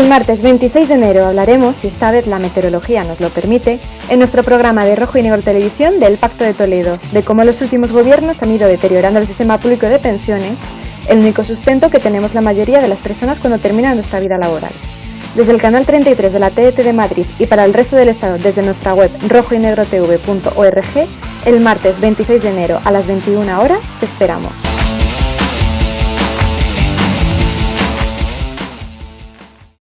El martes 26 de enero hablaremos, si esta vez la meteorología nos lo permite, en nuestro programa de Rojo y Negro Televisión del Pacto de Toledo, de cómo los últimos gobiernos han ido deteriorando el sistema público de pensiones, el único sustento que tenemos la mayoría de las personas cuando terminan nuestra vida laboral. Desde el canal 33 de la TET de Madrid y para el resto del Estado desde nuestra web rojoynegrotv.org, el martes 26 de enero a las 21 horas te esperamos.